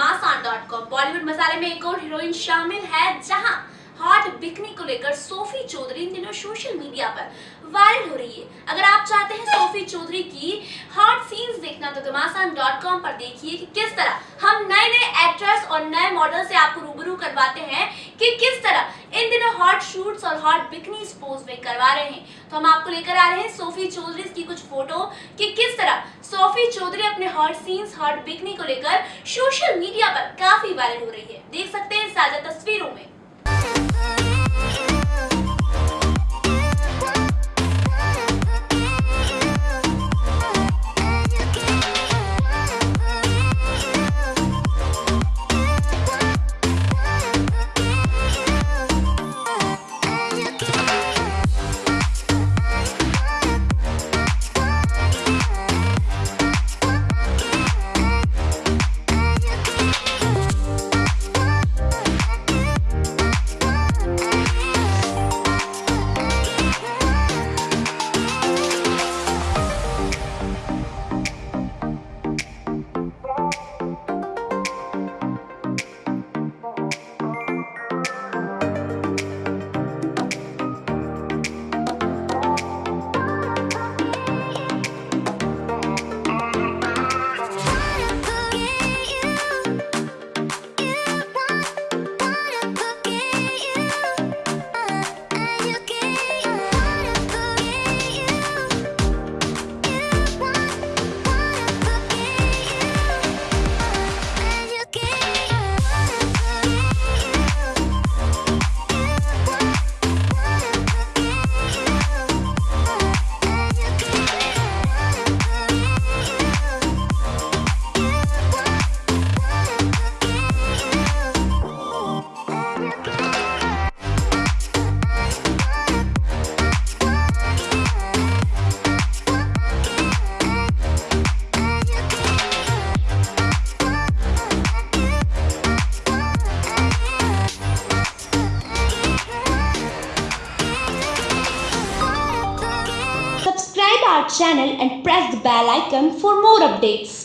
घमासान बॉलीवुड मसाले में एक और हीरोइन शामिल है, जहाँ हॉट बिकनी को लेकर सोफी चौधरी इन दिनों सोशल मीडिया पर वायरल हो रही है। अगर आप चाहते हैं सोफी चौधरी की हॉट सीन्स देखना तो घमासान कॉम पर देखिए कि किस तरह हम नए नए एक्ट्रेस और नए मॉडल से आपको रूबरू करवाते हैं कि किस तरह इन दिनों हॉट शूट्स और हॉट बिकनी पोज में करवा रहे हैं। तो हम आपको लेकर आ रहे हैं सोफी चौधरी की कुछ फ़ोटो कि सोफी चौधरी अपने हॉट सीन्स हॉट बिकनी को लेकर सोशल मीडिया पर काफ़ी वायरल हो रही है। देख सकते हैं साझा तस्वीरों में। Our channel and press the bell icon for more updates.